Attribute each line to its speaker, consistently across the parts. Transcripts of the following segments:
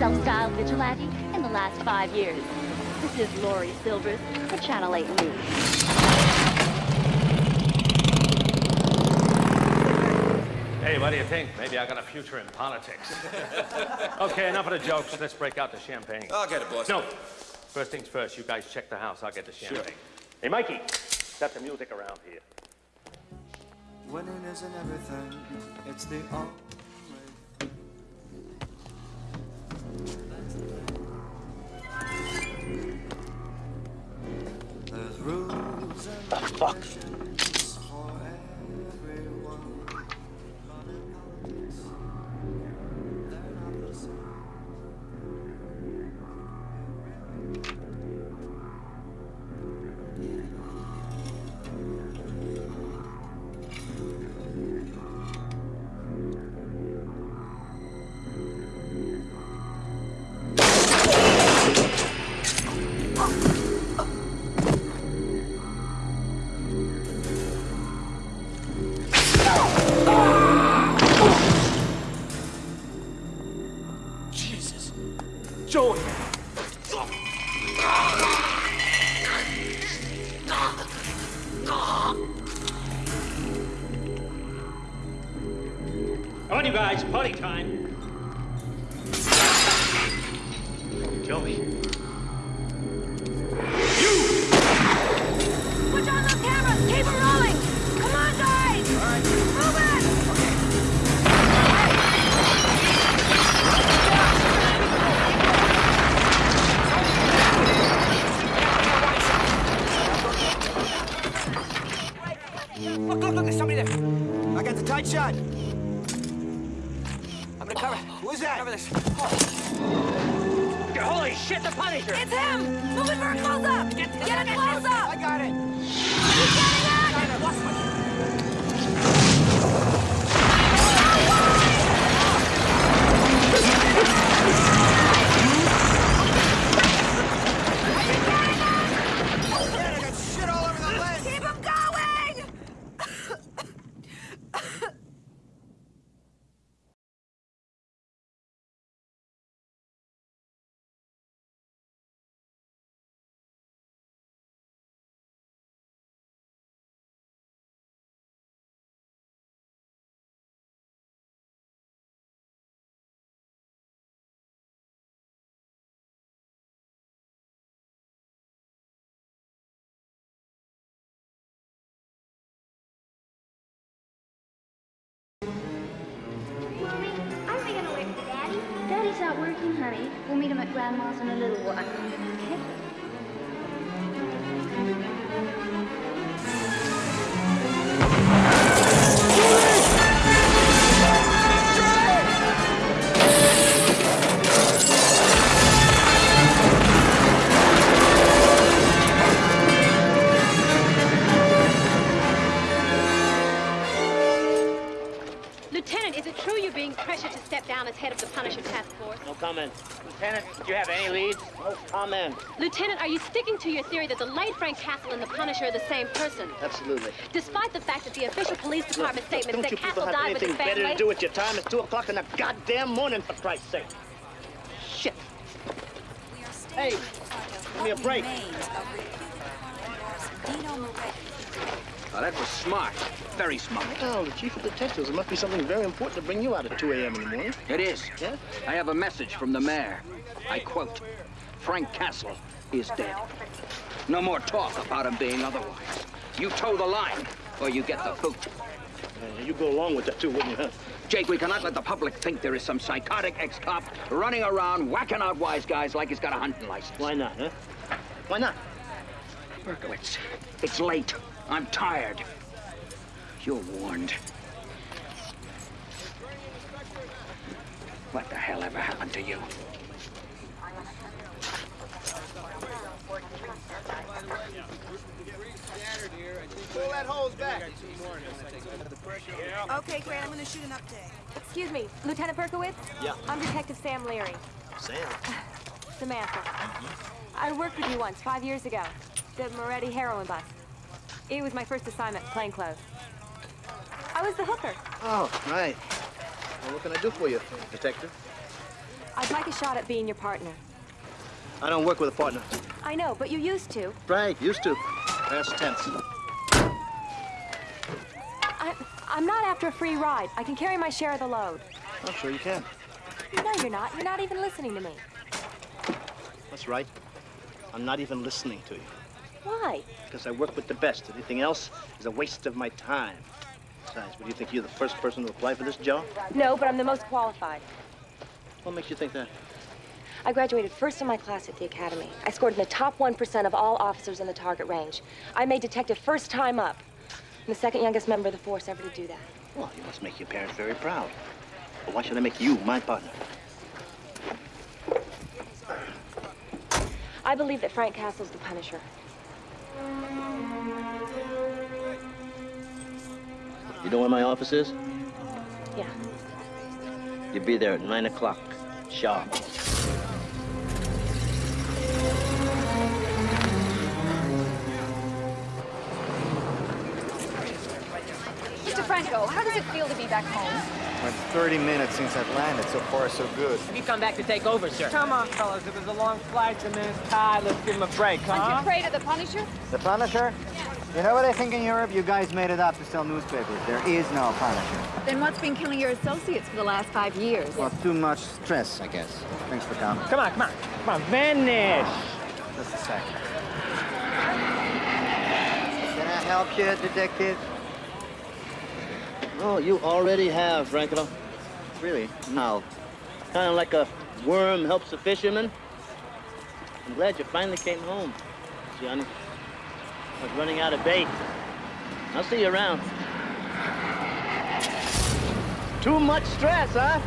Speaker 1: self-styled vigilante in the last five years. This is Laurie Silvers for Channel 8 News.
Speaker 2: Hey, what do you think? Maybe I got a future in politics. okay, enough of the jokes. Let's break out the champagne.
Speaker 3: I'll get it, boss.
Speaker 2: No. First things first, you guys check the house. I'll get the champagne. Sure. Hey, Mikey, set the music around here.
Speaker 4: Winning isn't everything, it's the
Speaker 2: The fuck?
Speaker 5: Him
Speaker 1: in a little while.
Speaker 6: Frank Castle and the Punisher are the same person?
Speaker 7: Absolutely.
Speaker 6: Despite the fact that the official police department statement
Speaker 7: Don't
Speaker 6: said
Speaker 7: you
Speaker 6: Castle
Speaker 7: people have
Speaker 6: died with his
Speaker 7: anything better to do with your time? It's 2 o'clock in the goddamn morning, for Christ's sake. Shit. Hey, give me a break.
Speaker 8: Oh, that was smart. Very smart.
Speaker 7: Oh, the chief of detectives. It must be something very important to bring you out at 2 a.m. in the morning.
Speaker 8: It is.
Speaker 7: Yeah?
Speaker 8: I have a message from the mayor. I quote, Frank Castle is dead. No more talk about him being otherwise. You toe the line, or you get the boot.
Speaker 7: Uh, you go along with that, too, wouldn't you, huh?
Speaker 8: Jake, we cannot let the public think there is some psychotic ex-cop running around whacking out wise guys like he's got a hunting license.
Speaker 7: Why not, huh? Why not?
Speaker 8: Berkowitz, it's late. I'm tired. You're warned. What the hell ever happened to you?
Speaker 9: That hose back.
Speaker 5: Okay, Grant, I'm gonna shoot an update. Excuse me, Lieutenant Berkowitz?
Speaker 7: Yeah.
Speaker 5: I'm Detective Sam Leary.
Speaker 7: Sam.
Speaker 5: Samantha. I worked with you once, five years ago. The Moretti heroin bust. It was my first assignment, plainclothes. I was the hooker.
Speaker 7: Oh, right. Well, what can I do for you, detective?
Speaker 5: I'd like a shot at being your partner.
Speaker 7: I don't work with a partner.
Speaker 5: I know, but you used to.
Speaker 7: Right, used to. Past tense.
Speaker 5: I'm not after a free ride. I can carry my share of the load.
Speaker 7: I'm sure you can.
Speaker 5: No, you're not. You're not even listening to me.
Speaker 7: That's right. I'm not even listening to you.
Speaker 5: Why?
Speaker 7: Because I work with the best. Anything else is a waste of my time. Besides, what do you think you're the first person to apply for this job?
Speaker 5: No, but I'm the most qualified.
Speaker 7: What makes you think that?
Speaker 5: I graduated first in my class at the academy. I scored in the top 1% of all officers in the target range. I made detective first time up. I'm the second youngest member of the force ever to do that.
Speaker 7: Well, you must make your parents very proud. But why should I make you my partner?
Speaker 5: I believe that Frank Castle's the Punisher.
Speaker 7: You know where my office is?
Speaker 5: Yeah.
Speaker 7: You'll be there at 9 o'clock. Sharp.
Speaker 3: Franco, how does it feel to be back home?
Speaker 10: Went 30 minutes since I've landed. So far, so good.
Speaker 11: Have you come back to take over, sir? Come on, fellas. It was a long flight. The man's ah, tired. Let's give him a break, huh?
Speaker 3: Aren't you afraid of the Punisher?
Speaker 10: The Punisher? Yeah. You know what I think in Europe? You guys made it up to sell newspapers. There is no Punisher.
Speaker 3: Then what's been killing your associates for the last five years?
Speaker 10: Well, too much stress, I guess. Thanks for coming.
Speaker 11: Come on, come on. Come on, vanish.
Speaker 10: Just a second. Can I help you, detective?
Speaker 7: Oh, you already have, Franco.
Speaker 10: Really?
Speaker 7: How? Kind of like a worm helps a fisherman. I'm glad you finally came home, Johnny. I was running out of bait. I'll see you around. Too much stress, huh?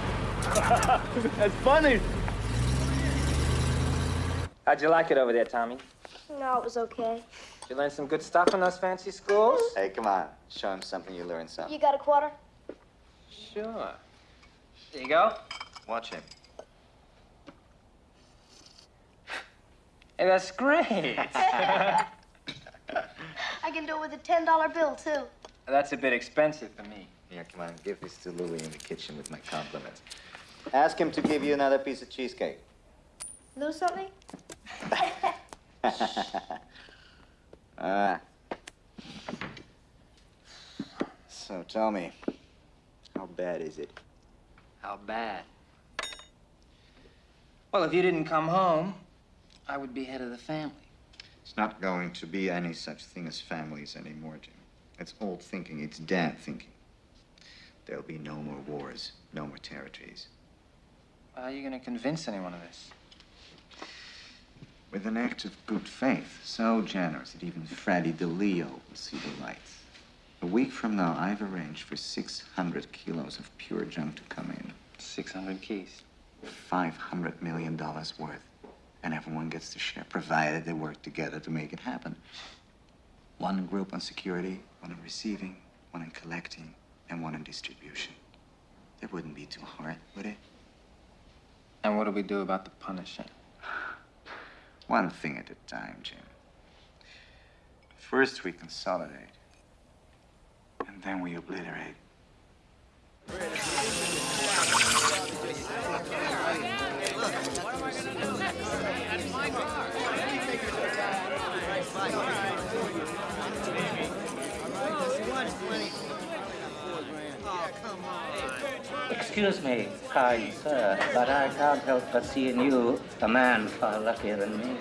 Speaker 7: That's funny.
Speaker 11: How'd you like it over there, Tommy?
Speaker 1: No, it was okay.
Speaker 11: Did you learn some good stuff in those fancy schools?
Speaker 10: Hey, come on. Show him something you learned something.
Speaker 1: You got a quarter?
Speaker 11: Sure. There you go.
Speaker 10: Watch him.
Speaker 11: Hey, that's great.
Speaker 1: I can do it with a $10 bill, too.
Speaker 11: that's a bit expensive for me.
Speaker 10: Here, come on. Give this to Louis in the kitchen with my compliments. Ask him to give you another piece of cheesecake.
Speaker 1: Lose something?
Speaker 10: Ah. So tell me, how bad is it?
Speaker 11: How bad? Well, if you didn't come home, I would be head of the family.
Speaker 12: It's not going to be any such thing as families anymore, Jim. It's old thinking. It's dad thinking. There'll be no more wars, no more territories.
Speaker 11: How are you going to convince anyone of this?
Speaker 12: With an act of good faith, so generous that even Freddie DeLeo will see the light. A week from now, I've arranged for 600 kilos of pure junk to come in.
Speaker 11: 600 keys.
Speaker 12: $500 million worth. And everyone gets to share, provided they work together to make it happen. One group on security, one on receiving, one on collecting, and one on distribution. It wouldn't be too hard, would it?
Speaker 11: And what do we do about the Punisher?
Speaker 12: One thing at a time, Jim. First we consolidate, and then we obliterate.
Speaker 13: Excuse me, kind sir, but I can't help but see in you a man far luckier than me.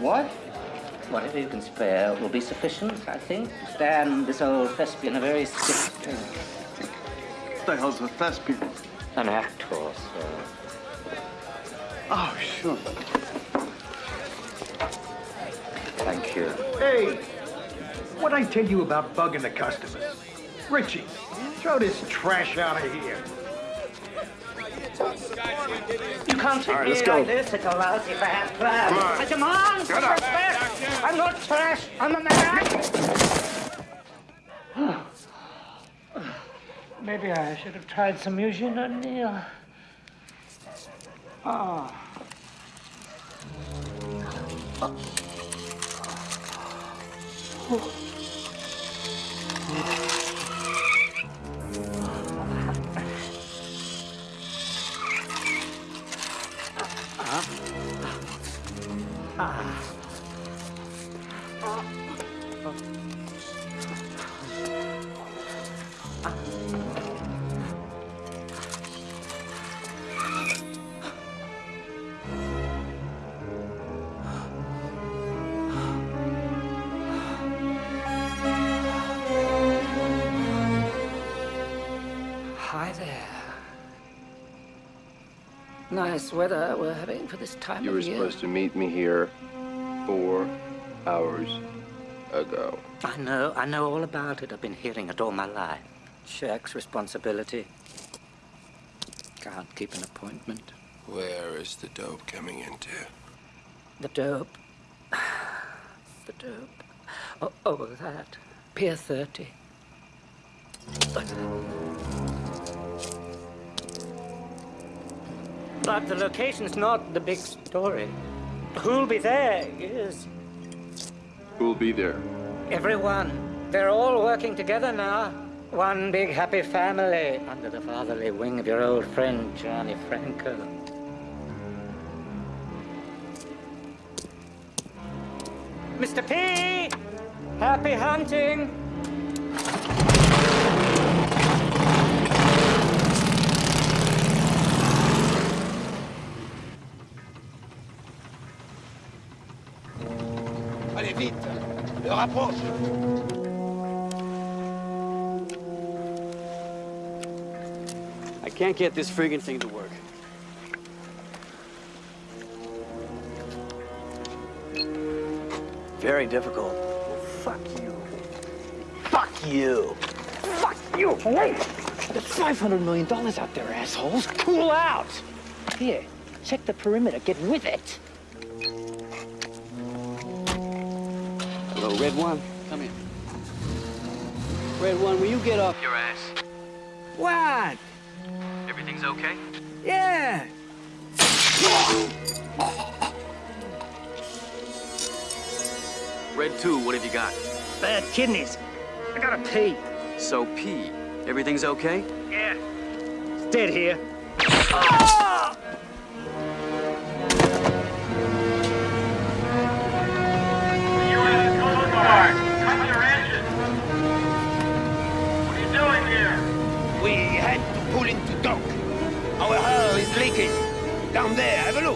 Speaker 13: What? Whatever you can spare will be sufficient, I think, to stand this old thespian a very stiff
Speaker 12: What the hell's a thespian?
Speaker 13: An actor, sir.
Speaker 12: Oh, sure.
Speaker 13: Thank you.
Speaker 14: Hey, what'd I tell you about bugging the customers? Richie, throw this trash out of here.
Speaker 13: You can't treat
Speaker 14: right,
Speaker 13: me like this. It's a lousy bad plan.
Speaker 14: Come on.
Speaker 13: I demand
Speaker 14: up.
Speaker 13: respect. I'm not trash. I'm a man. Maybe I should have tried some Eugene O'Neill. Ah. Oh. Hi Nice weather we're having for this time
Speaker 15: You
Speaker 13: of
Speaker 15: were supposed to meet me here four hours ago.
Speaker 13: I know, I know all about it. I've been hearing it all my life. Shirks responsibility. Can't keep an appointment.
Speaker 15: Where is the dope coming into?
Speaker 13: The dope. The dope. Oh, oh that. Pier 30. But the location's not the big story. Who'll be there is
Speaker 15: Who'll be there?
Speaker 13: everyone. They're all working together now. One big happy family under the fatherly wing of your old friend, Johnny Franco. Mr. P! Happy hunting!
Speaker 9: Le rapproche
Speaker 16: I can't get this friggin' thing to work. Very difficult.
Speaker 9: Fuck you. Fuck you. Fuck you. Wait. There's $500 million out there, assholes. Cool out. Here, check the perimeter. Get with it.
Speaker 16: Hello, Red One. Come in. Red One, will you get off your ass?
Speaker 9: What?
Speaker 16: Everything's okay?
Speaker 9: Yeah.
Speaker 16: Red Two, what have you got?
Speaker 9: Bad kidneys. I gotta pee.
Speaker 16: So pee. everything's okay?
Speaker 9: Yeah. It's dead here.
Speaker 17: We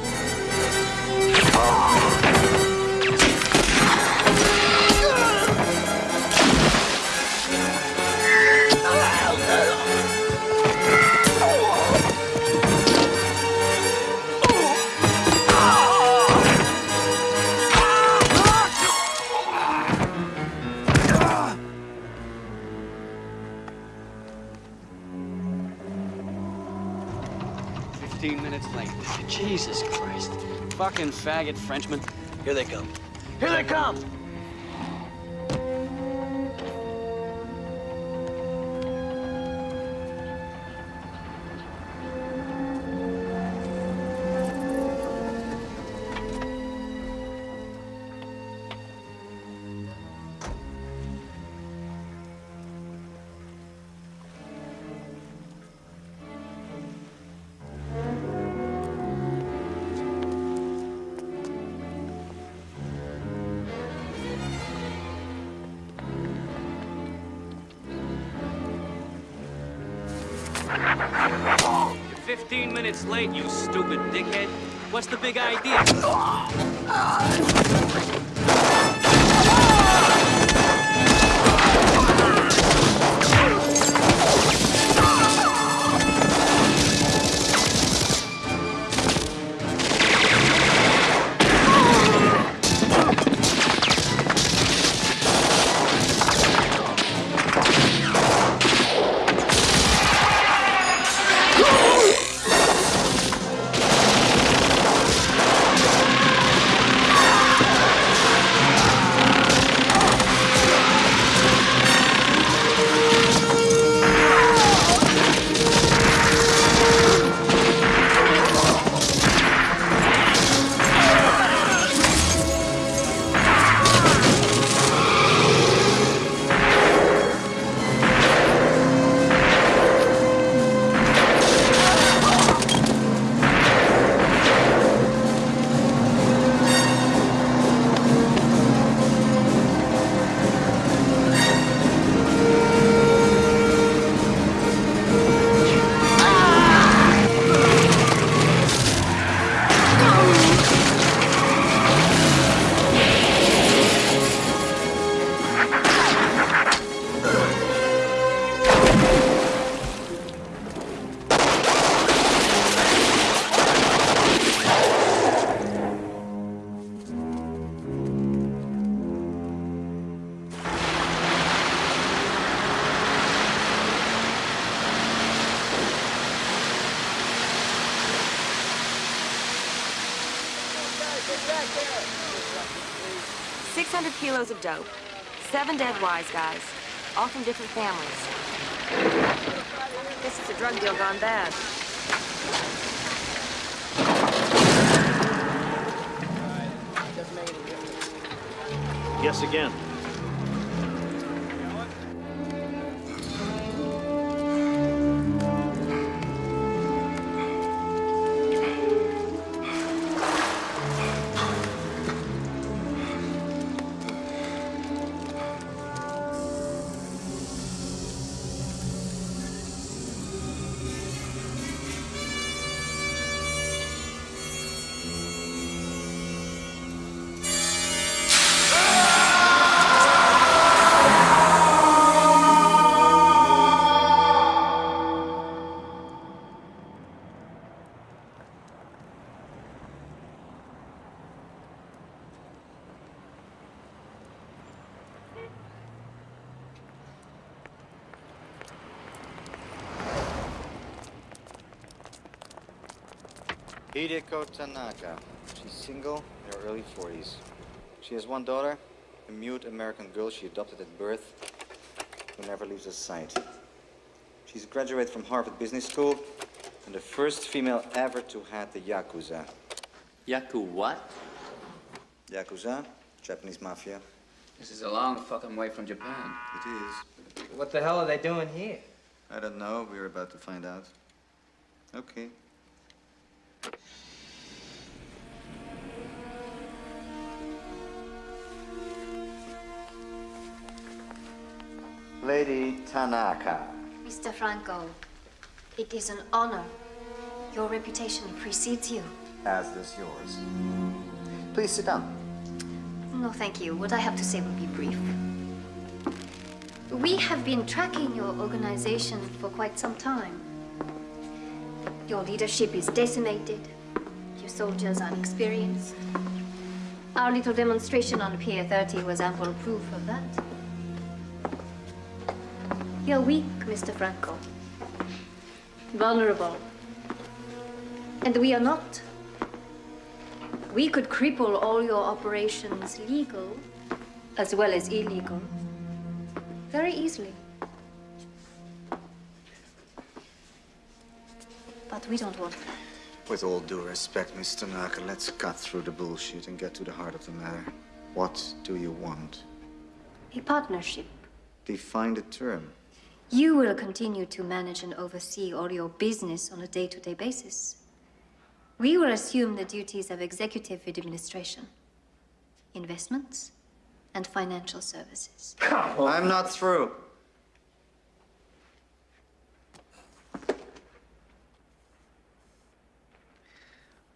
Speaker 17: there, have
Speaker 16: Fucking faggot Frenchman. Here they come.
Speaker 9: Here they come.
Speaker 16: The big idea?
Speaker 5: Kilos of dope, seven dead wise guys, all from different families. This is a drug deal gone bad.
Speaker 7: Yes again.
Speaker 10: Hideko Tanaka. She's single, in her early 40s. She has one daughter, a mute American girl she adopted at birth, who never leaves her sight. She's a graduate from Harvard Business School and the first female ever to head the Yakuza.
Speaker 18: Yaku what?
Speaker 10: Yakuza, Japanese mafia.
Speaker 18: This is a long fucking way from Japan.
Speaker 10: It is.
Speaker 11: What the hell are they doing here?
Speaker 10: I don't know. We're about to find out. Okay. Lady Tanaka.
Speaker 19: Mr. Franco, it is an honor. Your reputation precedes you.
Speaker 10: As does yours. Please sit down.
Speaker 19: No, thank you. What I have to say will be brief. We have been tracking your organization for quite some time. Your leadership is decimated. Your soldiers are inexperienced. Our little demonstration on Pier 30 was ample proof of that. You're weak, Mr. Franco. Vulnerable. And we are not. We could cripple all your operations legal as well as illegal very easily. But we don't want that.
Speaker 10: With all due respect, Mr. Tanaka, let's cut through the bullshit and get to the heart of the matter. What do you want?
Speaker 19: A partnership.
Speaker 10: Define the term.
Speaker 19: You will continue to manage and oversee all your business on a day-to-day basis. We will assume the duties of executive administration, investments, and financial services.
Speaker 10: I'm not through.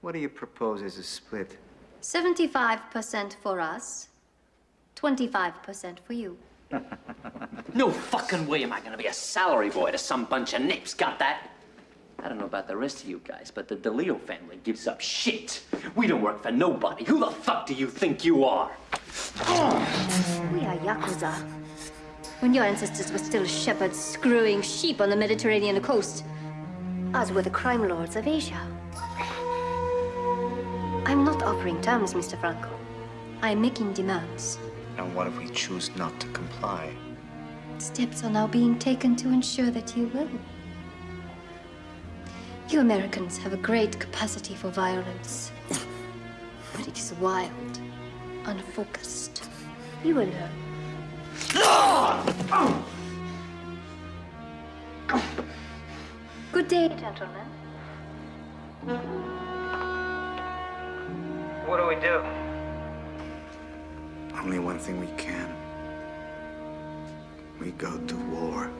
Speaker 10: What do you propose as a split?
Speaker 19: 75% for us, 25% for you.
Speaker 13: No fucking way am I gonna be a salary boy to some bunch of nips. Got that? I don't know about the rest of you guys, but the DeLeo family gives up shit. We don't work for nobody. Who the fuck do you think you are?
Speaker 19: We are Yakuza. When your ancestors were still shepherds screwing sheep on the Mediterranean coast, us were the crime lords of Asia. I'm not offering terms, Mr. Franco. I'm making demands.
Speaker 10: And what if we choose not to comply?
Speaker 19: Steps are now being taken to ensure that you will. You Americans have a great capacity for violence. But it is wild, unfocused. You will learn. Good day, gentlemen.
Speaker 11: What do we do?
Speaker 10: Only one thing we can. We go to war.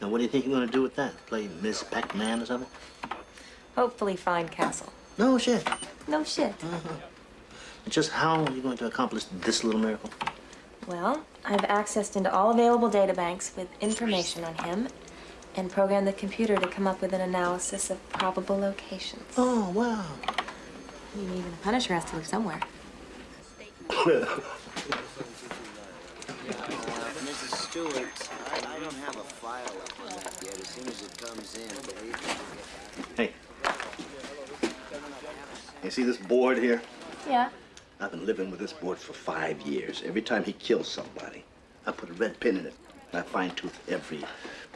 Speaker 7: Now, what do you think you're gonna do with that? Play Miss Pac-Man or something?
Speaker 5: Hopefully find Castle.
Speaker 7: No shit.
Speaker 5: No shit. Mm-hmm.
Speaker 7: Just how are you going to accomplish this little miracle?
Speaker 5: Well, I've accessed into all available databanks with information on him and programmed the computer to come up with an analysis of probable locations.
Speaker 7: Oh, wow.
Speaker 5: I mean, even the Punisher has to live somewhere.
Speaker 20: Mrs. Stewart, I, I don't have a file up on that yet. As soon as it comes in, believe me,
Speaker 7: Hey. You see this board here?
Speaker 5: Yeah.
Speaker 7: I've been living with this board for five years. Every time he kills somebody, I put a red pin in it. And I fine tooth every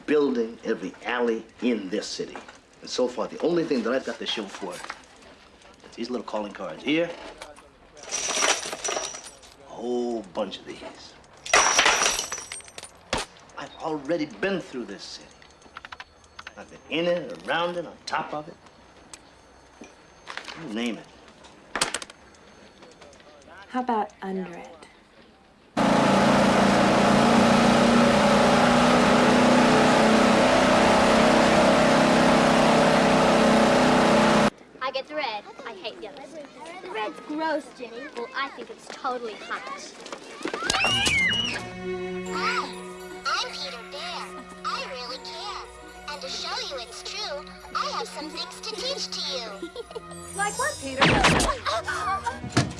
Speaker 7: building, every alley in this city. And so far, the only thing that I've got to show for it is these little calling cards here. A whole bunch of these. I've already been through this city. I've been in it, around it, on top of it. You name it.
Speaker 5: How about under it?
Speaker 1: I get the red. I hate the others. The red's gross, Jenny. Well, I think it's totally hot.
Speaker 21: Hi, I'm Peter Bear. I really care. And to show you it's true, I have some things to teach to you.
Speaker 3: Like what, Peter?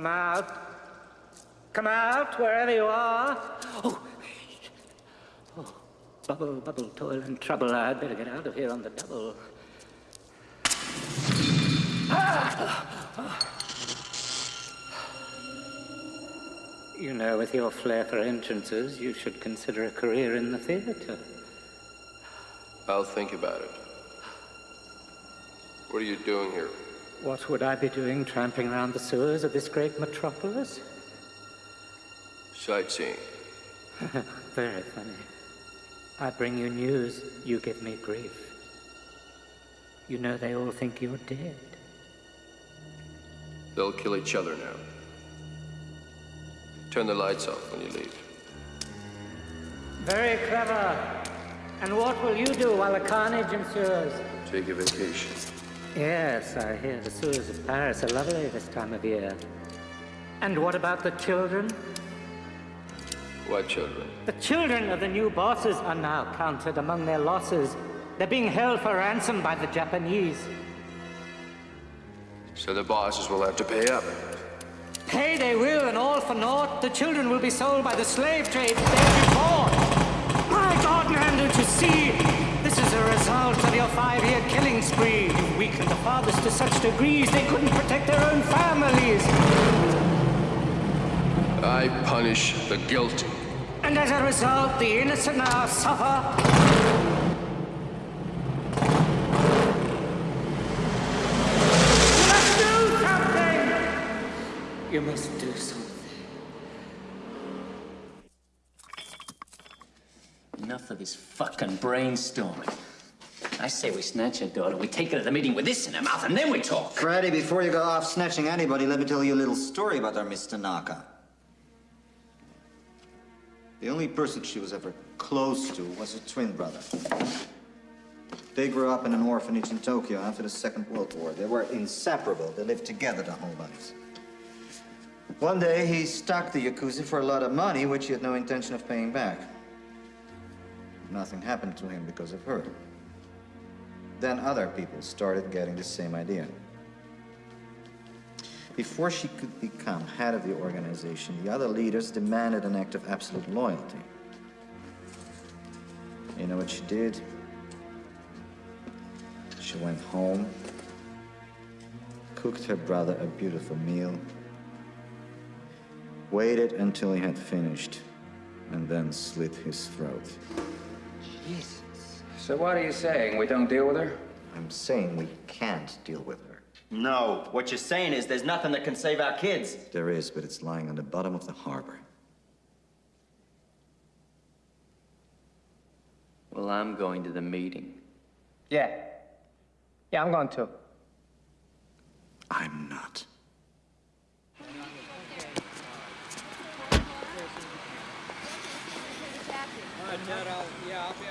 Speaker 13: Come out. Come out, wherever you are. Oh, oh bubble, bubble, toil and trouble. I'd better get out of here on the double. Ah. You know, with your flair for entrances, you should consider a career in the theater.
Speaker 15: I'll think about it. What are you doing here?
Speaker 13: What would I be doing tramping around the sewers of this great metropolis?
Speaker 15: Sightseeing.
Speaker 13: Very funny. I bring you news, you give me grief. You know they all think you're dead.
Speaker 15: They'll kill each other now. Turn the lights off when you leave.
Speaker 13: Very clever. And what will you do while the carnage ensues?
Speaker 15: Take a vacation.
Speaker 13: Yes, I hear the sewers of Paris are lovely this time of year. And what about the children?
Speaker 15: What children?
Speaker 13: The children of the new bosses are now counted among their losses. They're being held for ransom by the Japanese.
Speaker 15: So the bosses will have to pay up.
Speaker 13: Pay they will, and all for naught. The children will be sold by the slave trade there before. My God, man, don't you see? This result of your five-year killing spree. You've weakened the fathers to such degrees they couldn't protect their own families.
Speaker 15: I punish the guilty.
Speaker 13: And as a result, the innocent now suffer. You must do something! You must do something.
Speaker 18: Enough of this fucking brainstorming. I say we snatch her daughter, we take her to the meeting with this in her mouth, and then we talk.
Speaker 10: Freddy, before you go off snatching anybody, let me tell you a little story about our Miss Tanaka. The only person she was ever close to was her twin brother. They grew up in an orphanage in Tokyo after the Second World War. They were inseparable. They lived together their whole lives. One day, he stalked the Yakuza for a lot of money, which he had no intention of paying back. Nothing happened to him because of her. Then other people started getting the same idea. Before she could become head of the organization, the other leaders demanded an act of absolute loyalty. You know what she did? She went home, cooked her brother a beautiful meal, waited until he had finished, and then slit his throat.
Speaker 18: Jesus. So what are you saying? We don't deal with her?
Speaker 10: I'm saying we can't deal with her.
Speaker 22: No, what you're saying is there's nothing that can save our kids.
Speaker 10: There is, but it's lying on the bottom of the harbor.
Speaker 18: Well, I'm going to the meeting.
Speaker 11: Yeah. Yeah, I'm going too.
Speaker 10: I'm not.
Speaker 19: All right, Ted, I'll, yeah, I'll be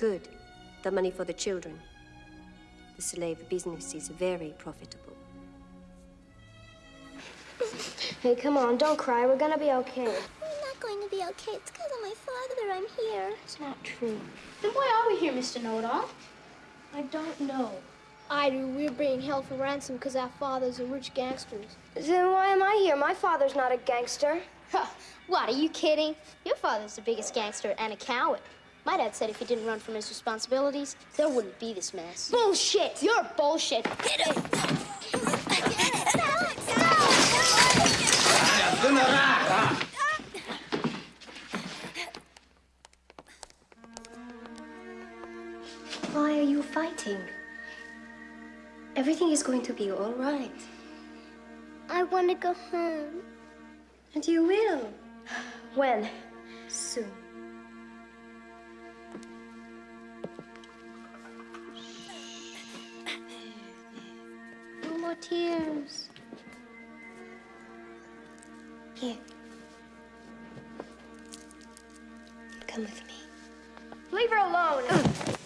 Speaker 19: Good. The money for the children. The slave business is very profitable.
Speaker 1: Hey, come on, don't cry. We're gonna be okay.
Speaker 21: We're not going to be okay. It's because of my father I'm here.
Speaker 1: It's not true. Then why are we here, Mr. Know-It-all?
Speaker 21: I don't know.
Speaker 23: I do. We're being held for ransom because our fathers are rich gangsters.
Speaker 1: Then why am I here? My father's not a gangster.
Speaker 23: What, are you kidding? Your father's the biggest gangster and a coward. My dad said if he didn't run from his responsibilities, there wouldn't be this mess.
Speaker 1: Bullshit!
Speaker 23: You're bullshit. Get it.
Speaker 19: Why are you fighting? Everything is going to be all right.
Speaker 21: I want to go home.
Speaker 19: And you will.
Speaker 1: When?
Speaker 19: Soon.
Speaker 21: Tears.
Speaker 19: Here. Come with me.
Speaker 1: Leave her alone.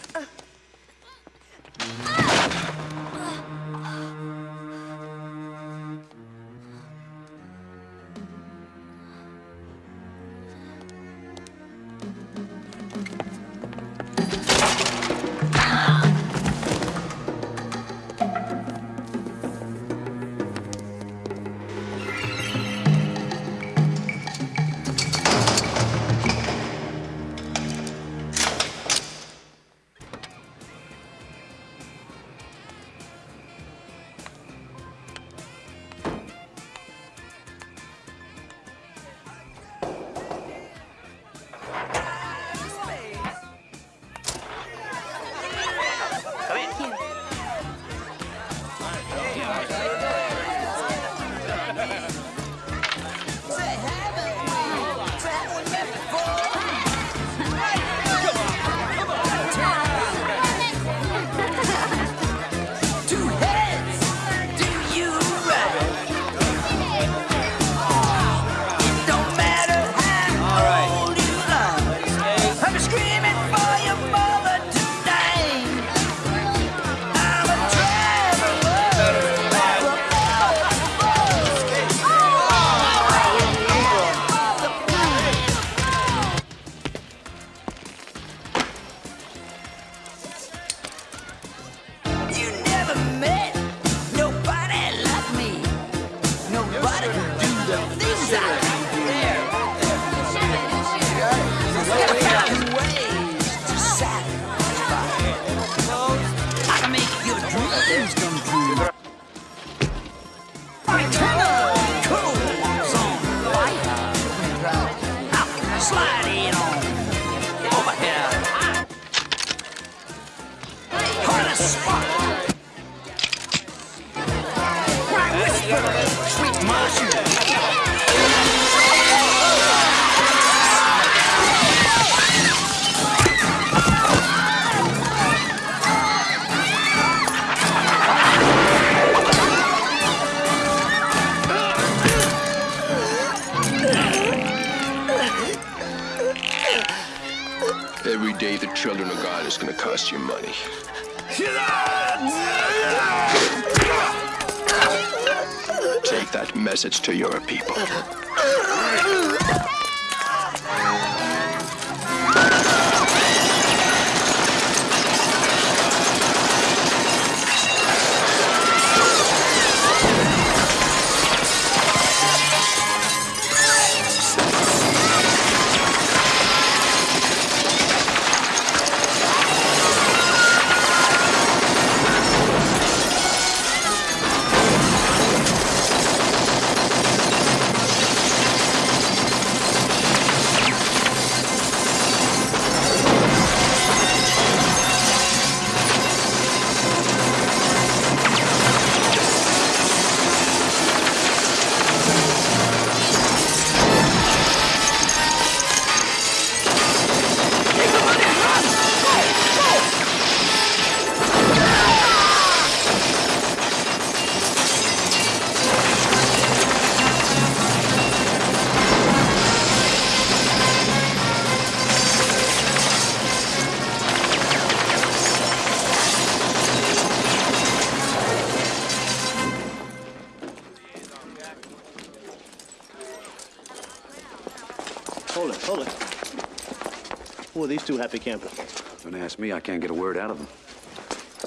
Speaker 24: me. I
Speaker 15: can't get a word out of them.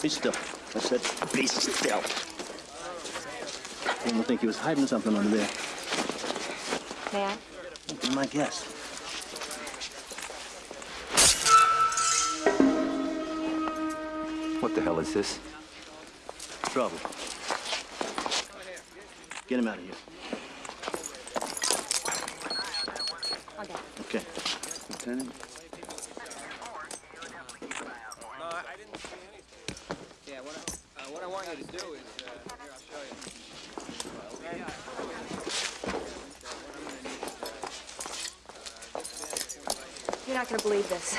Speaker 7: Be still. I said, be still. One would think he was hiding something under there.
Speaker 5: May I?
Speaker 7: Be my guess.
Speaker 15: What the hell is this?
Speaker 7: Trouble. Get him out of here. Okay. Okay.
Speaker 15: Lieutenant?
Speaker 11: Yeah, what I, uh, what I want you to do is, uh, here, I'll show you.
Speaker 5: You're not gonna believe this.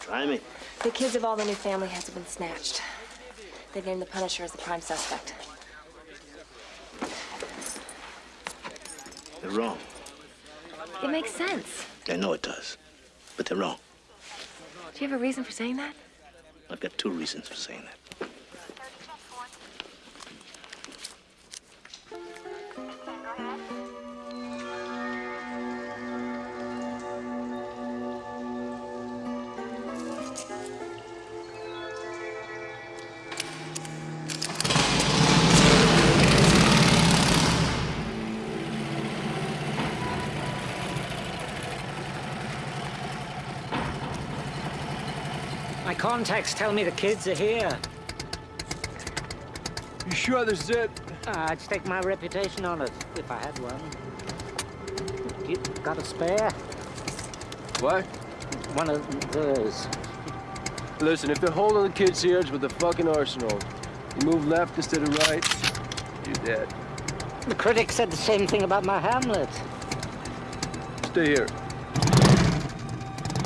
Speaker 7: Try me.
Speaker 5: The kids of all the new family heads have been snatched. They've named the Punisher as the prime suspect.
Speaker 7: They're wrong.
Speaker 5: It makes sense.
Speaker 7: I know it does. But they're wrong.
Speaker 5: Do you have a reason for saying that?
Speaker 7: I've got two reasons for saying that.
Speaker 9: Contacts tell me the kids are here.
Speaker 15: You sure this is it?
Speaker 9: I'd stake my reputation on it, if I had one. You got a spare?
Speaker 15: What?
Speaker 9: One of those.
Speaker 15: Listen, if they're holding the kids here, it's with the fucking arsenal. You move left instead of right, you're dead.
Speaker 9: The critics said the same thing about my Hamlet.
Speaker 15: Stay here.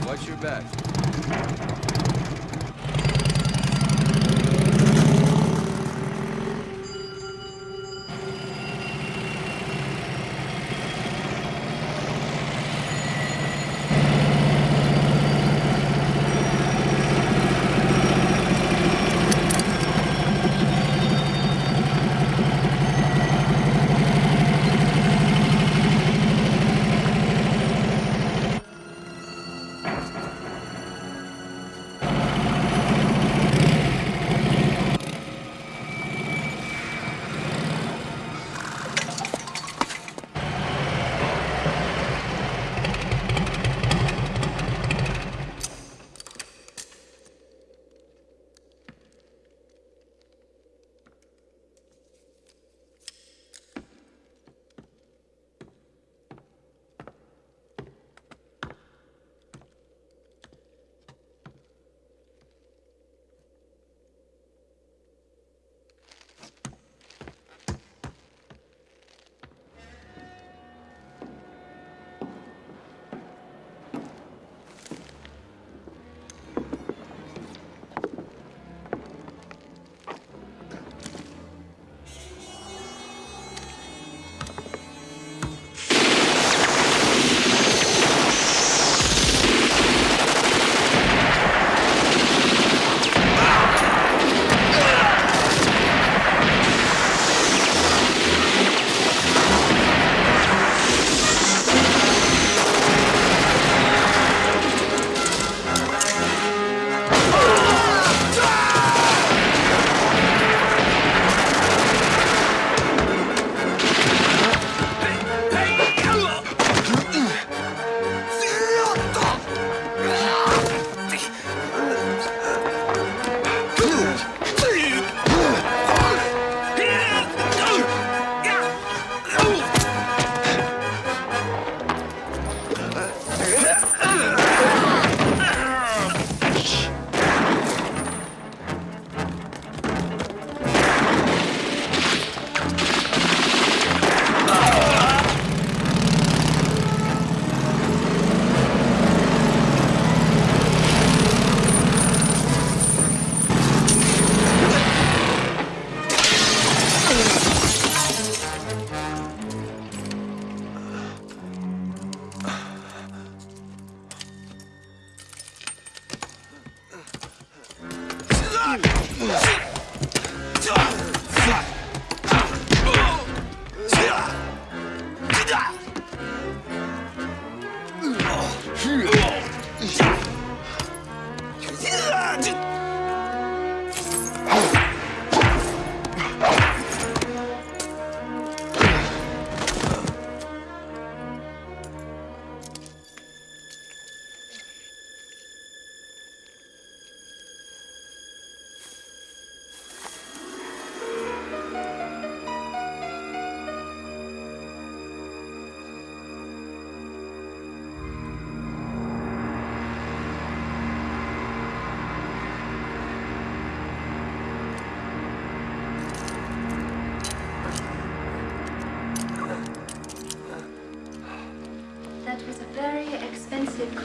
Speaker 15: Watch your back.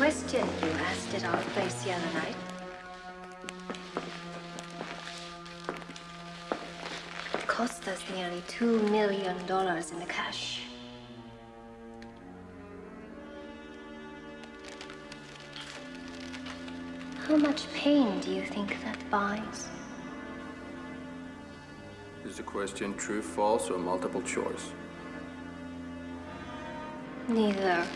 Speaker 19: Question you asked at our place the other night. It cost us nearly two million dollars in the cash. How much pain do you think that buys?
Speaker 15: Is the question true, false, or multiple choice?
Speaker 19: Neither.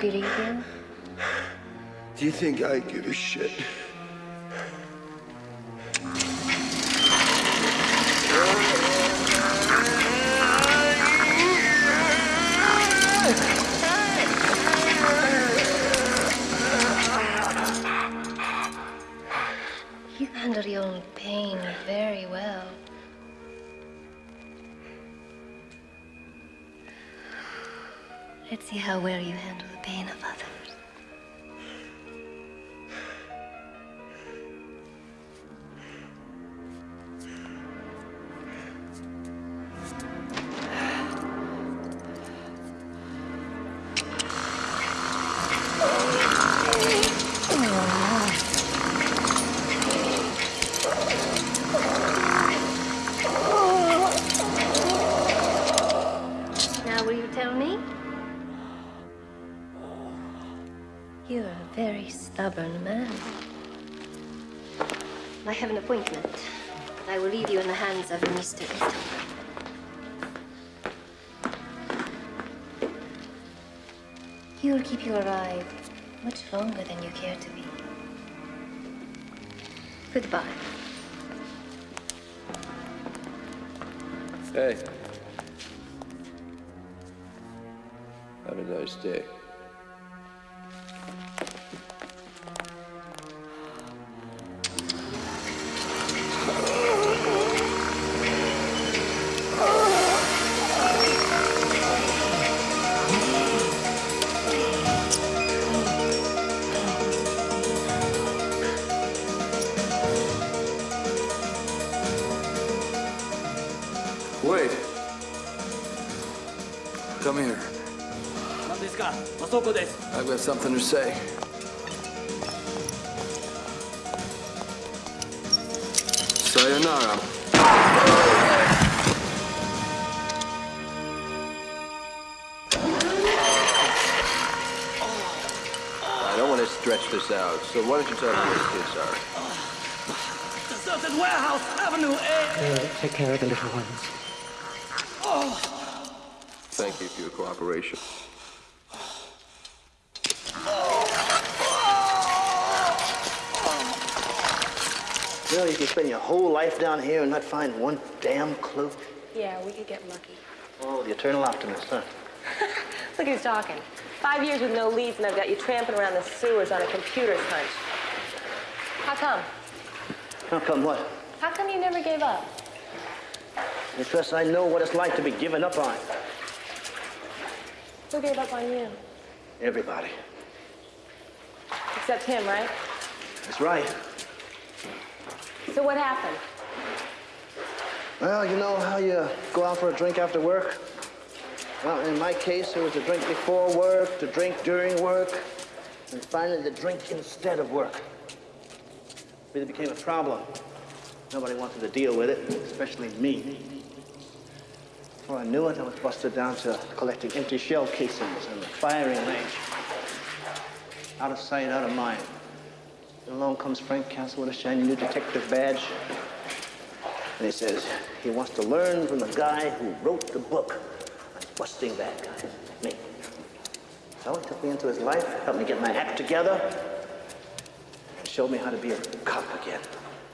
Speaker 19: Believe you?
Speaker 15: Do you think I give a shit?
Speaker 19: Of Mr. You'll keep you alive much longer than you care to be. Goodbye.
Speaker 15: Hey. Have a nice day. I've got something to say. Sayonara. I don't want to stretch this out, so why don't you tell me where the kids are?
Speaker 25: Deserted warehouse, Avenue A.
Speaker 9: We'll take care of the little ones.
Speaker 25: Oh.
Speaker 15: Thank you for your cooperation.
Speaker 7: You know, you can spend your whole life down here and not find one damn clue.
Speaker 5: Yeah, we could get lucky.
Speaker 7: Oh, the eternal optimist, huh?
Speaker 5: Look who's talking. Five years with no leads, and I've got you tramping around the sewers on a computer's hunch. How come?
Speaker 7: How come what?
Speaker 5: How come you never gave up?
Speaker 7: Because I know what it's like to be given up on.
Speaker 5: Who gave up on you?
Speaker 7: Everybody.
Speaker 5: Except him, right?
Speaker 7: That's right.
Speaker 5: So what happened?
Speaker 7: Well, you know how you go out for a drink after work? Well, in my case, it was a drink before work, to drink during work, and finally the drink instead of work. It Really became a problem. Nobody wanted to deal with it, especially me. Before I knew it, I was busted down to collecting empty shell casings in the firing range. Out of sight, out of mind. And along comes Frank Castle with a shiny new detective badge. And he says he wants to learn from the guy who wrote the book on busting bad guys, me. So he took me into his life, helped me get my act together, and showed me how to be a cop again.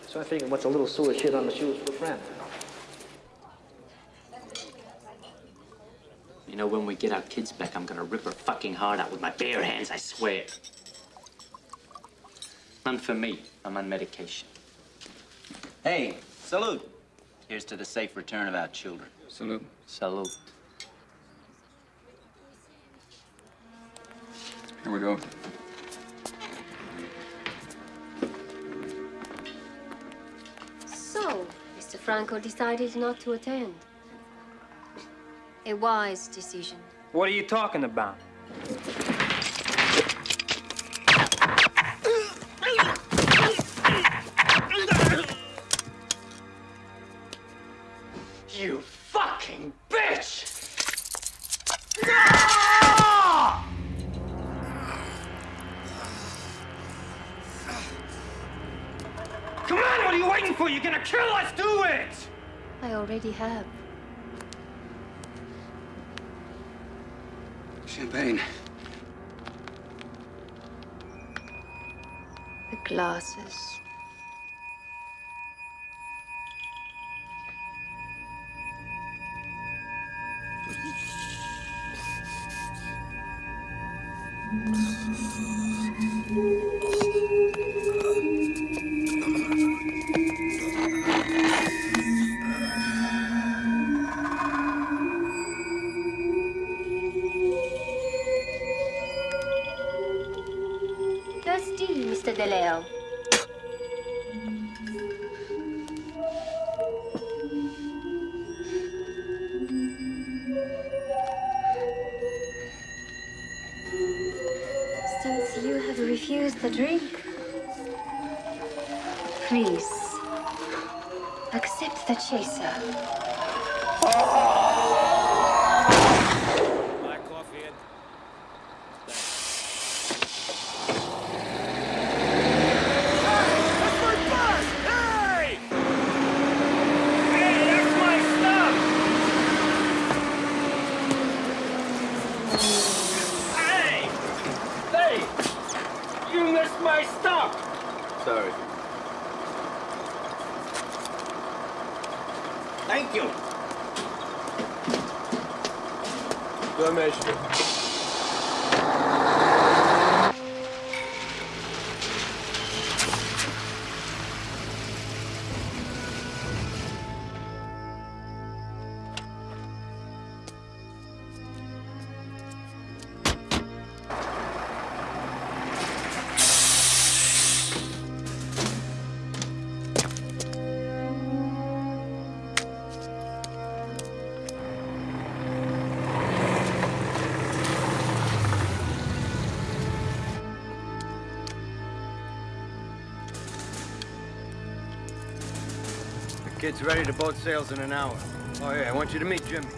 Speaker 7: So I figured what's a little sewer shit on the shoes for a friend.
Speaker 18: You know, when we get our kids back, I'm gonna rip her fucking heart out with my bare hands, I swear. None for me. I'm on medication.
Speaker 22: Hey, salute. Here's to the safe return of our children.
Speaker 26: Salute.
Speaker 18: Salute.
Speaker 26: Here we go.
Speaker 19: So, Mr. Franco decided not to attend. A wise decision.
Speaker 11: What are you talking about?
Speaker 19: have.
Speaker 26: Champagne.
Speaker 19: The glasses.
Speaker 15: Tua mestre. Ready to boat sails in an hour. Oh, yeah, I want you to meet Jimmy.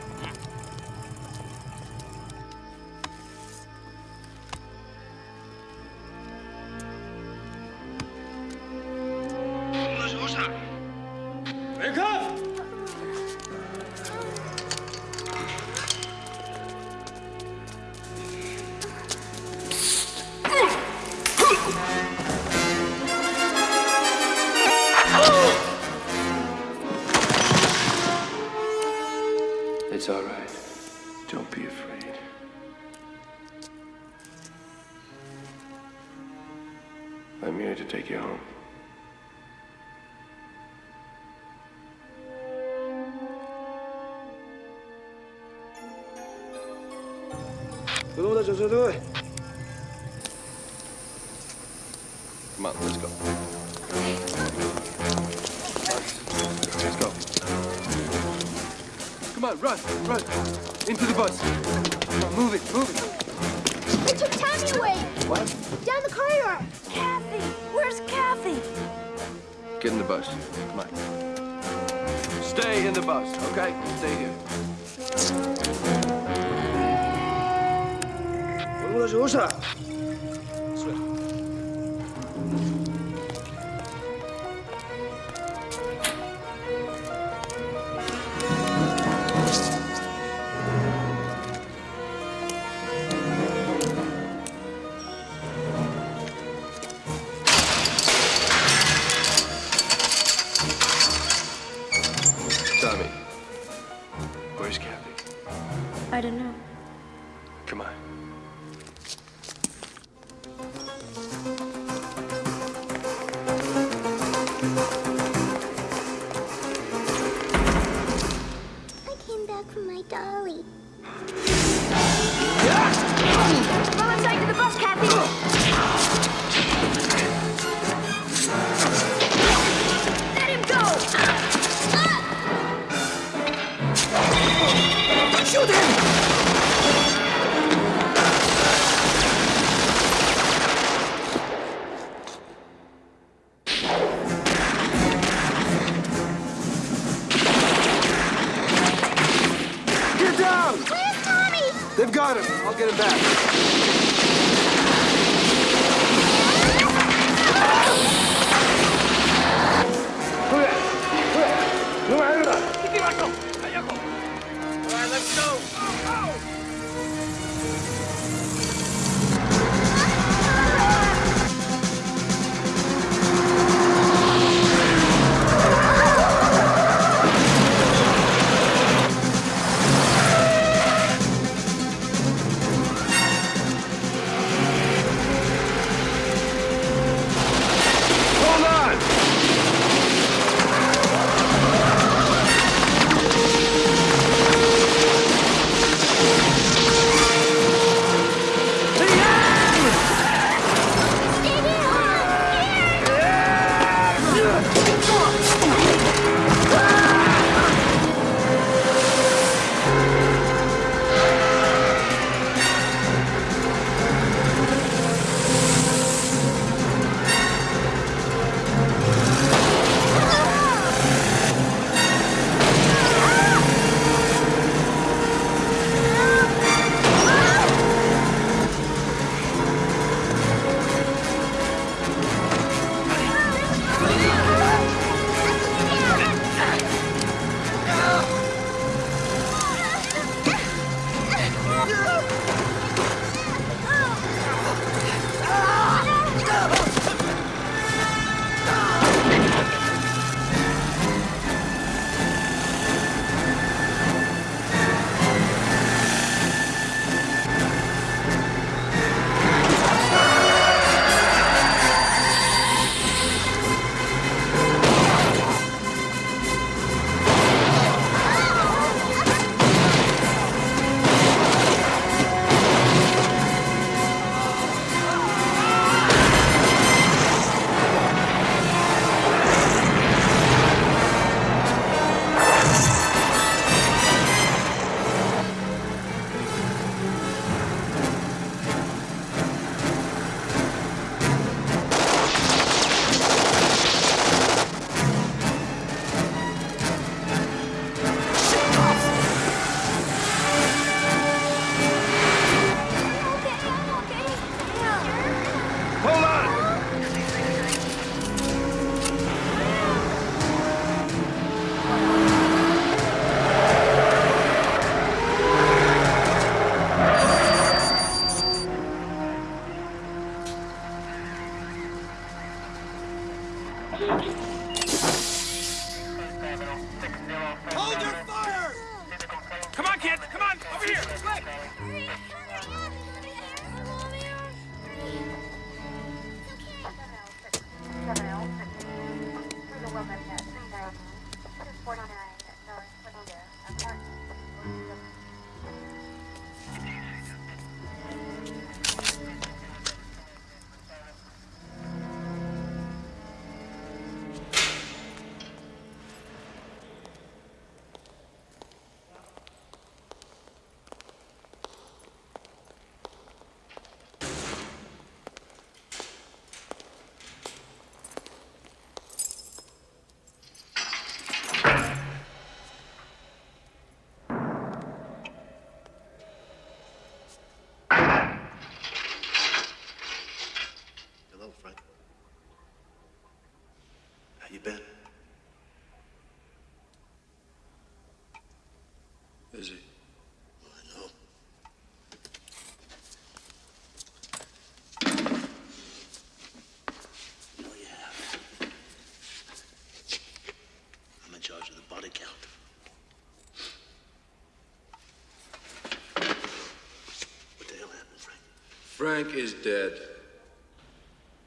Speaker 7: Frank
Speaker 15: is dead.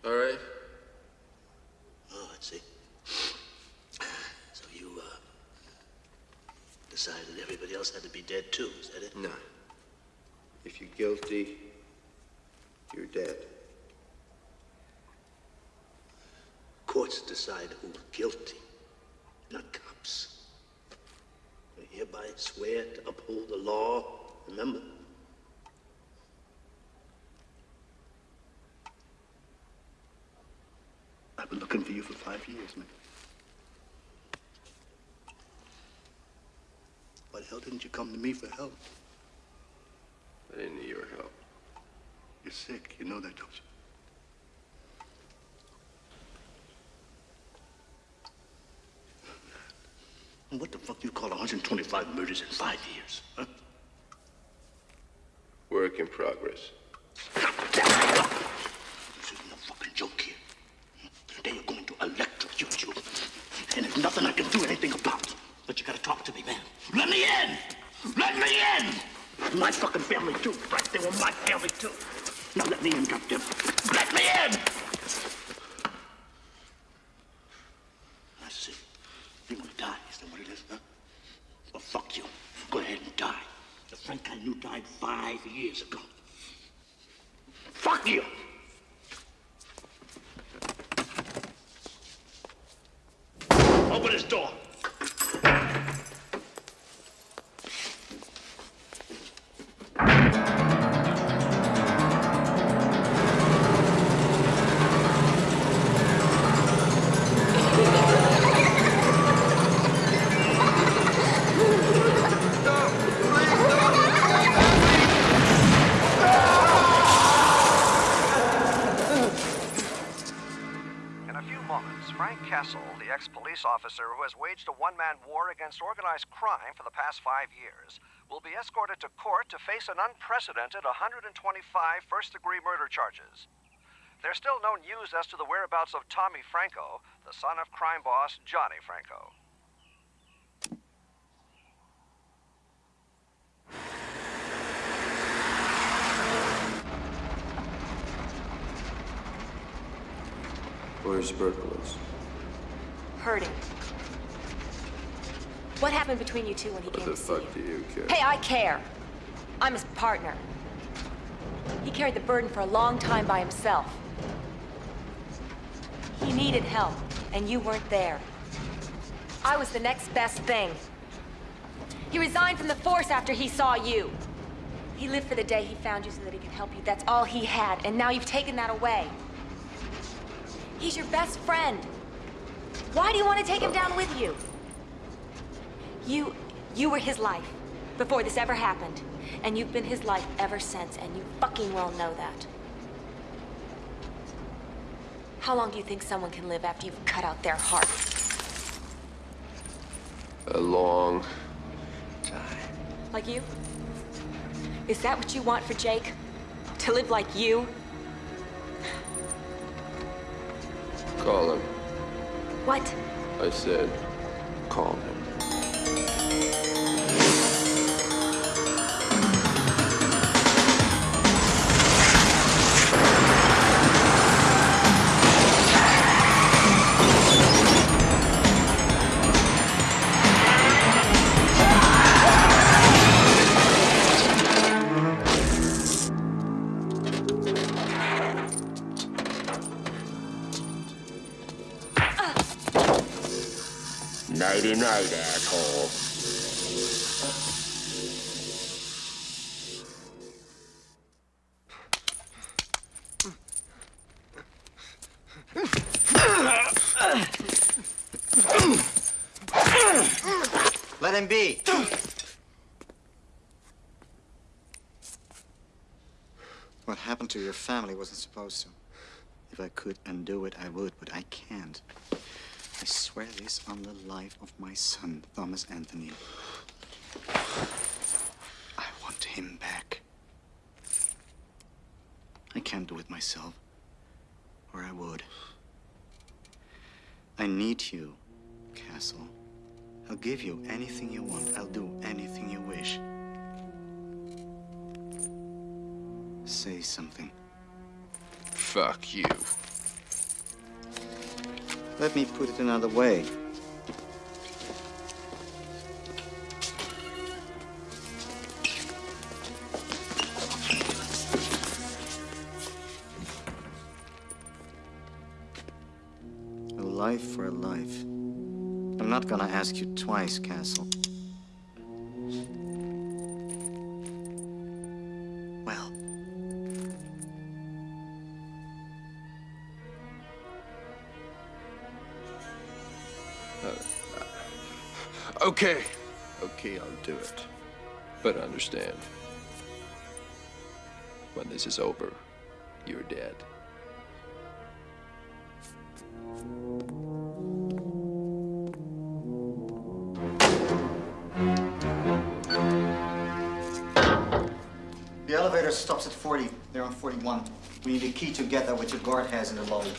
Speaker 15: All right?
Speaker 7: Oh, I see. So you, uh, decided everybody else had to be dead too, is that it?
Speaker 17: No. If you're guilty, you're dead.
Speaker 7: Courts decide who's guilty, not cops. I hereby swear to uphold the law. Remember? I've been looking for five years, man. Why the hell didn't you come to me for help?
Speaker 15: I didn't need your help.
Speaker 7: You're sick. You know that, don't you? And what the fuck do you call 125 murders in five years, huh?
Speaker 15: Work in progress.
Speaker 7: This is no fucking joke here. They are going to electrocute you. And there's nothing I can do anything about. But you gotta talk to me, man. Let me in! Let me in! My fucking family, too. Right? They were my family, too. Now let me interrupt goddamn. The
Speaker 27: ex police officer who has waged a one man war against organized crime for the past five years, will be escorted to court to face an unprecedented 125 first degree murder charges. There's still no news as to the whereabouts of Tommy Franco, the son of crime boss Johnny Franco.
Speaker 15: Where's Berkowitz?
Speaker 5: Hurting. What happened between you two when he
Speaker 15: What
Speaker 5: came to see you?
Speaker 15: fuck do you care?
Speaker 5: Hey, I care. I'm his partner. He carried the burden for a long time by himself. He needed help, and you weren't there. I was the next best thing. He resigned from the force after he saw you. He lived for the day he found you so that he could help you. That's all he had, and now you've taken that away. He's your best friend. Why do you want to take him down with you? You, you were his life before this ever happened. And you've been his life ever since, and you fucking well know that. How long do you think someone can live after you've cut out their heart?
Speaker 15: A long time.
Speaker 5: Like you? Is that what you want for Jake? To live like you?
Speaker 15: Call him.
Speaker 5: What?
Speaker 15: I said, call him.
Speaker 17: Nighty asshole.
Speaker 10: Let him be. What happened to your family wasn't supposed to. If I could undo it, I would, but I can't. I swear this on the life of my son, Thomas Anthony. I want him back. I can't do it myself, or I would. I need you, Castle. I'll give you anything you want. I'll do anything you wish. Say something.
Speaker 15: Fuck you.
Speaker 10: Let me put it another way. A life for a life. I'm not gonna ask you twice, Castle.
Speaker 15: Okay. Okay, I'll do it. But understand, when this is over, you're dead.
Speaker 10: The elevator stops at 40. They're on 41. We need a key to get there, which your guard has in the lobby.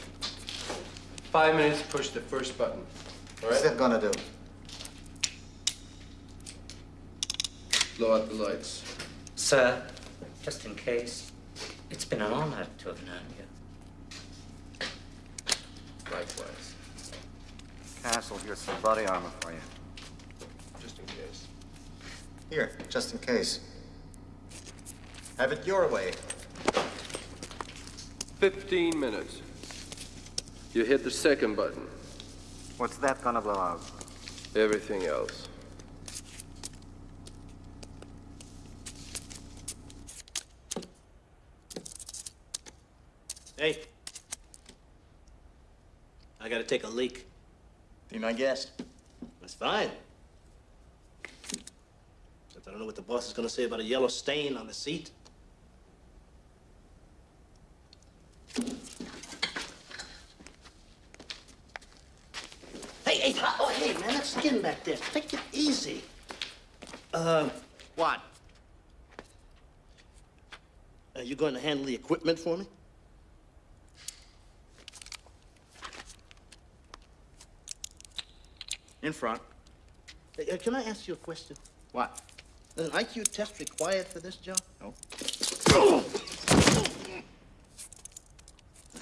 Speaker 15: Five minutes, push the first button. All
Speaker 10: What's
Speaker 15: right?
Speaker 10: that gonna do?
Speaker 15: Blow out the lights.
Speaker 13: Sir, just in case, it's been an honor to have known you.
Speaker 15: Likewise.
Speaker 10: Castle, here's some body armor for you.
Speaker 15: Just in case.
Speaker 10: Here, just in case. Have it your way.
Speaker 15: 15 minutes. You hit the second button.
Speaker 10: What's that gonna blow out?
Speaker 15: Everything else.
Speaker 7: Hey. I gotta take a leak.
Speaker 10: Be my guest.
Speaker 7: That's fine. Except I don't know what the boss is gonna say about a yellow stain on the seat. Hey, hey, oh, hey, man, that skin back there. Take it easy. Uh, what? Are you going to handle the equipment for me?
Speaker 10: In front.
Speaker 7: Uh, can I ask you a question?
Speaker 10: What?
Speaker 7: Is an IQ test required for this job?
Speaker 10: No.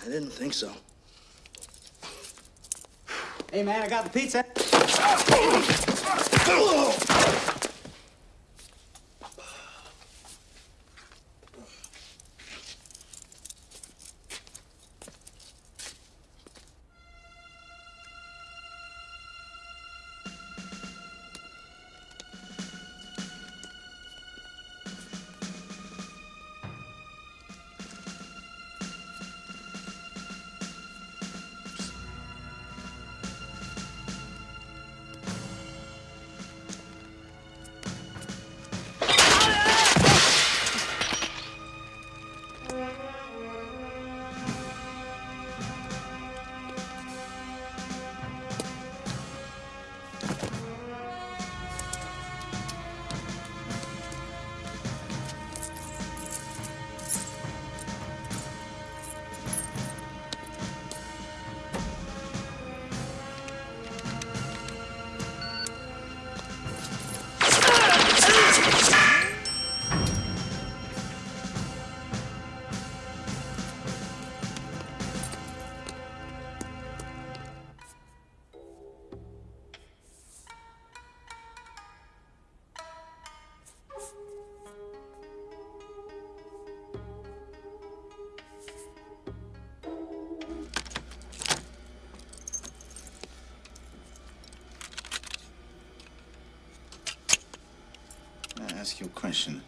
Speaker 7: I didn't think so.
Speaker 16: Hey, man, I got the pizza.
Speaker 10: I ask you a question?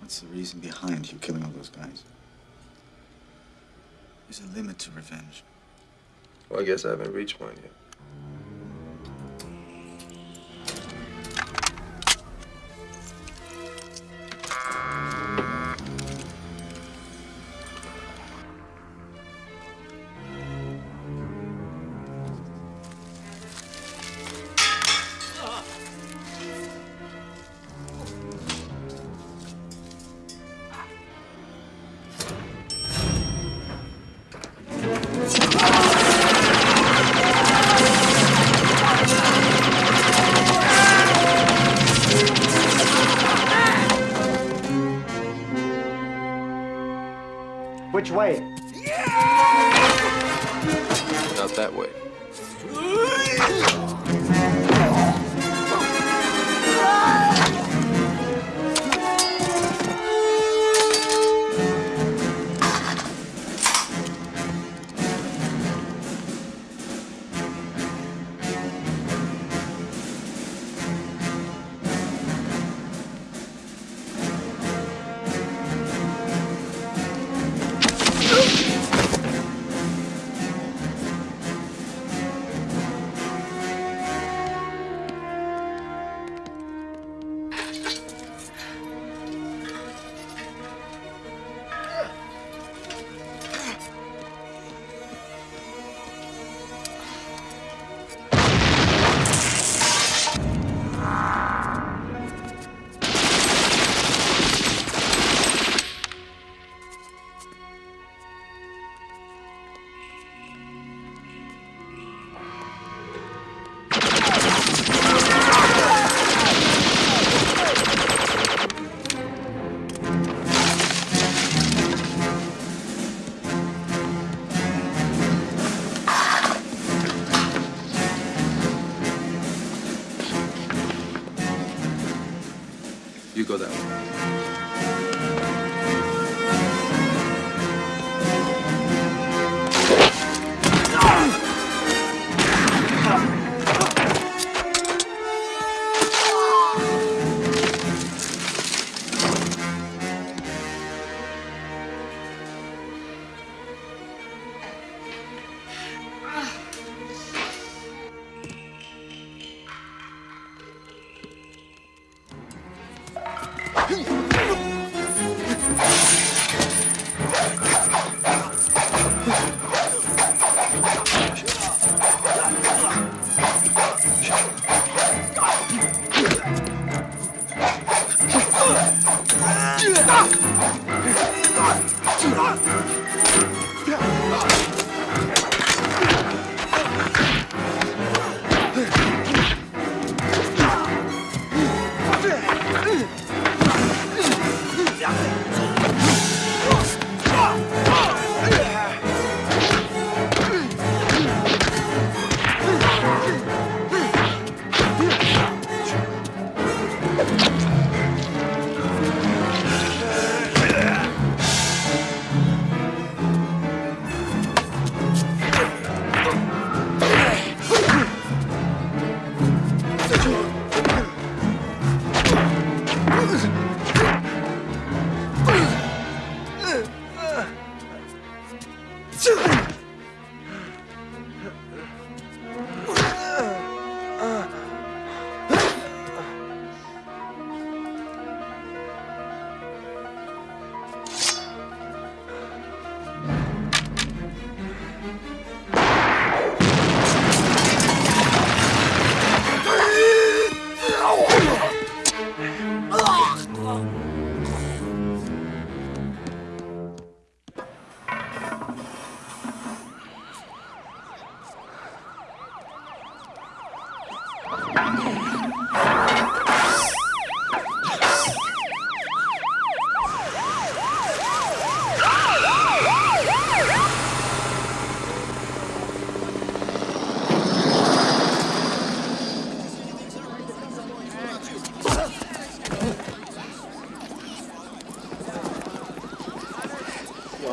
Speaker 10: What's the reason behind you killing all those guys? There's a limit to revenge.
Speaker 15: Well, I guess I haven't reached mine yet.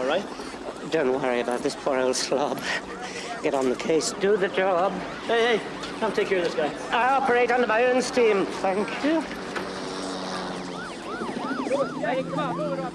Speaker 13: All right? Don't worry about this poor old slob. Get on the case, do the job. Hey, hey, come take care of this guy. I operate under my own steam, thank you.
Speaker 28: Hey, come on, move it up.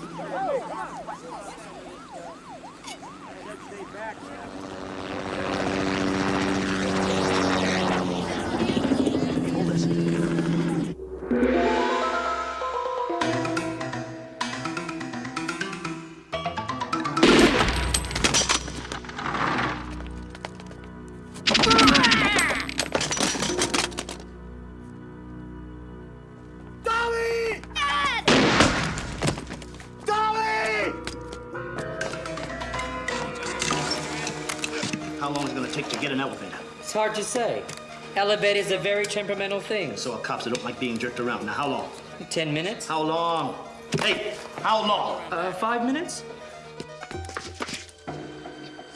Speaker 29: It's hard to say. Elevator is a very temperamental thing.
Speaker 7: So are cops that don't like being jerked around. Now, how long?
Speaker 29: Ten minutes.
Speaker 7: How long? Hey, how long?
Speaker 29: Uh, five minutes?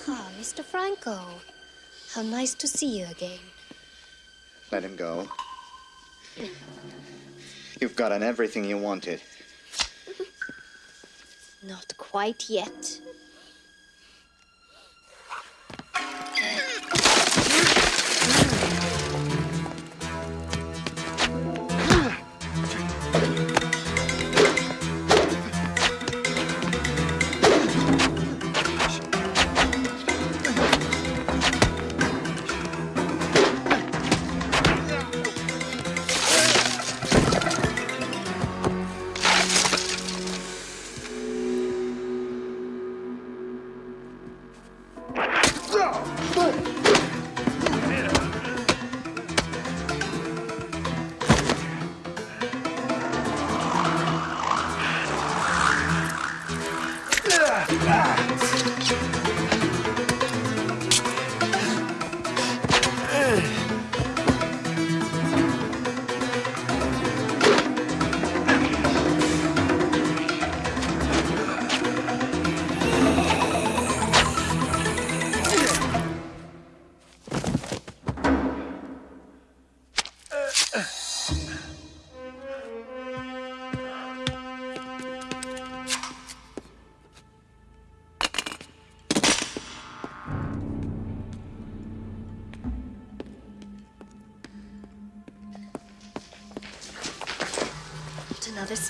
Speaker 19: Ah, Mr. Franco. How nice to see you again.
Speaker 10: Let him go. You've gotten everything you wanted.
Speaker 19: Not quite yet.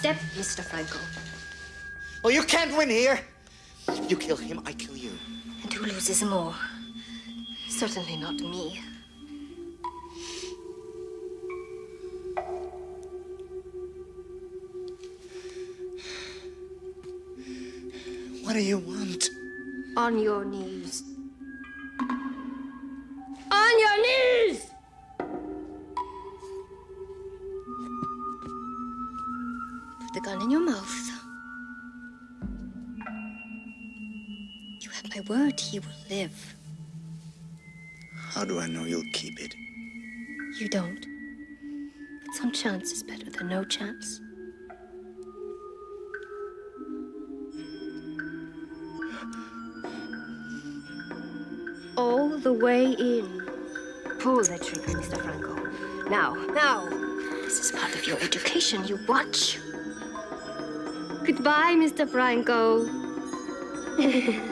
Speaker 19: Step, Mr. Franco.
Speaker 10: Oh, you can't win here. You kill him, I kill you.
Speaker 19: And who loses more? Certainly not me.
Speaker 10: What do you want?
Speaker 19: On your knees. Live.
Speaker 10: How do I know you'll keep it?
Speaker 19: You don't. But some chance is better than no chance. All the way in. Pull the trigger, Mr. Franco. Now, now. This is part of your education. You watch. Goodbye, Mr. Franco.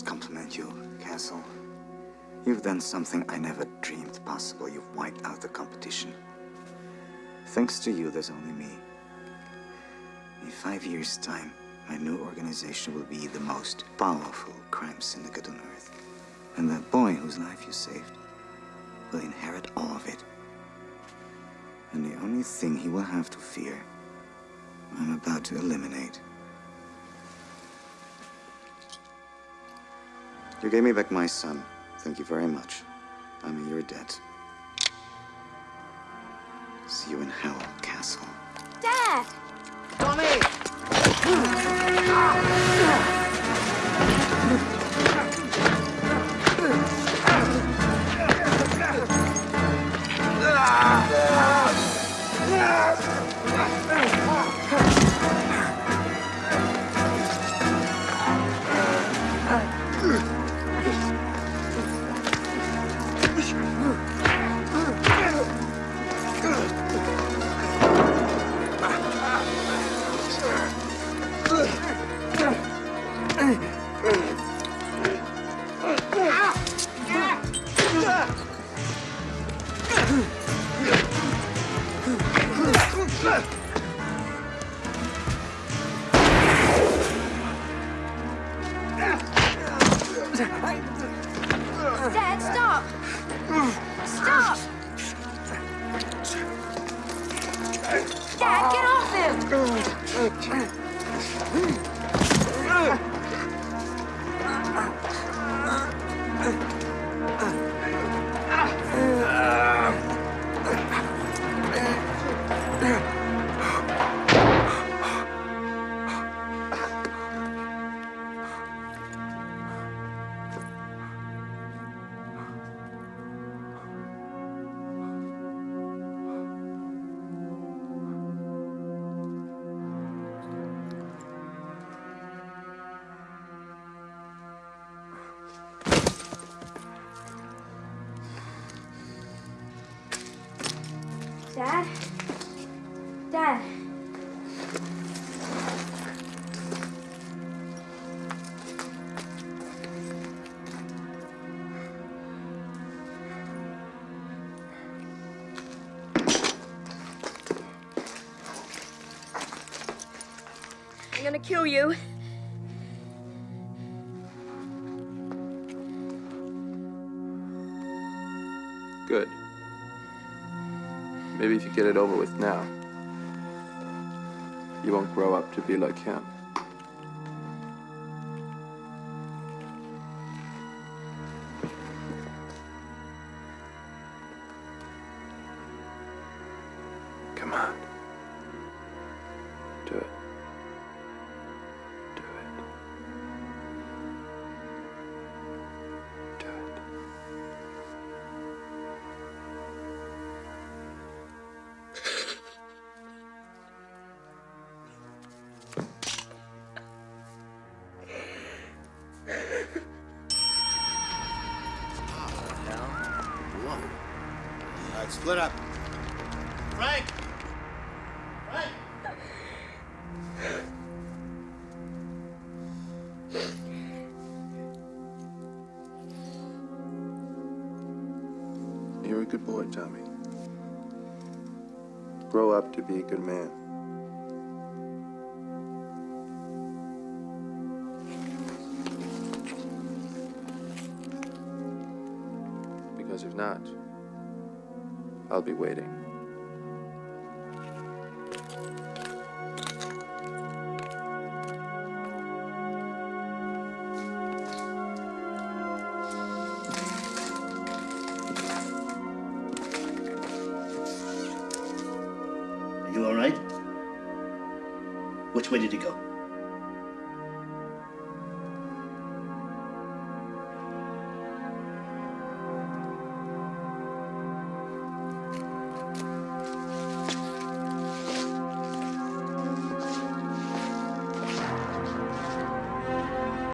Speaker 10: must compliment you, Castle. You've done something I never dreamed possible. You've wiped out the competition. Thanks to you, there's only me. In five years' time, my new organization will be the most powerful crime syndicate on Earth. And that boy whose life you saved will inherit all of it. And the only thing he will have to fear, I'm about to eliminate. You gave me back my son. Thank you very much. I'm in your debt. See you in hell, Castle.
Speaker 19: Dad!
Speaker 30: Tommy!
Speaker 19: Ah! Dad?
Speaker 1: Dad?
Speaker 3: I'm gonna kill you.
Speaker 15: Maybe if you get it over with now, you won't grow up to be like him.